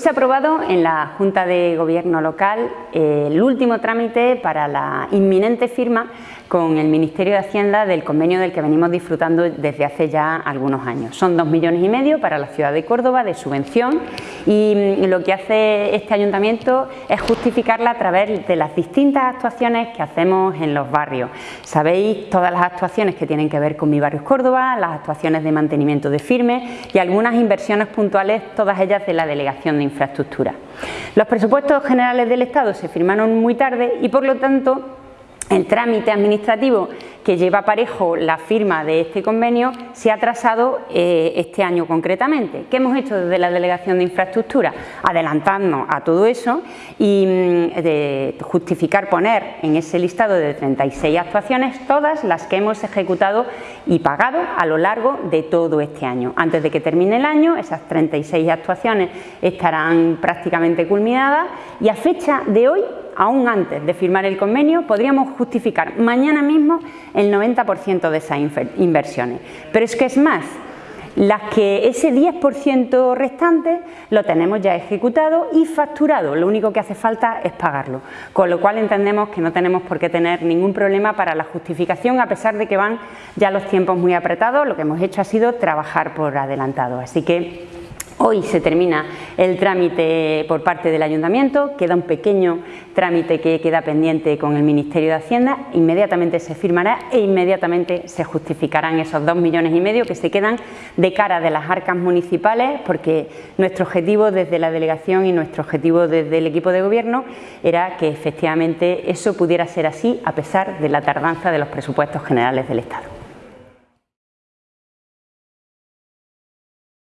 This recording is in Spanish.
Hoy se ha aprobado en la Junta de Gobierno local eh, el último trámite para la inminente firma con el Ministerio de Hacienda del convenio del que venimos disfrutando desde hace ya algunos años. Son dos millones y medio para la ciudad de Córdoba de subvención y mm, lo que hace este ayuntamiento es justificarla a través de las distintas actuaciones que hacemos en los barrios. Sabéis todas las actuaciones que tienen que ver con Mi Barrio Córdoba, las actuaciones de mantenimiento de firme y algunas inversiones puntuales, todas ellas de la Delegación de Infraestructura. Los presupuestos generales del Estado se firmaron muy tarde y por lo tanto el trámite administrativo que lleva parejo la firma de este convenio se ha atrasado eh, este año concretamente. ¿Qué hemos hecho desde la Delegación de Infraestructura? Adelantarnos a todo eso y mm, de justificar poner en ese listado de 36 actuaciones todas las que hemos ejecutado y pagado a lo largo de todo este año. Antes de que termine el año, esas 36 actuaciones estarán prácticamente culminadas y a fecha de hoy aún antes de firmar el convenio, podríamos justificar mañana mismo el 90% de esas inversiones. Pero es que es más, las que ese 10% restante lo tenemos ya ejecutado y facturado, lo único que hace falta es pagarlo, con lo cual entendemos que no tenemos por qué tener ningún problema para la justificación a pesar de que van ya los tiempos muy apretados, lo que hemos hecho ha sido trabajar por adelantado, así que Hoy se termina el trámite por parte del Ayuntamiento, queda un pequeño trámite que queda pendiente con el Ministerio de Hacienda, inmediatamente se firmará e inmediatamente se justificarán esos dos millones y medio que se quedan de cara de las arcas municipales porque nuestro objetivo desde la delegación y nuestro objetivo desde el equipo de gobierno era que efectivamente eso pudiera ser así a pesar de la tardanza de los presupuestos generales del Estado.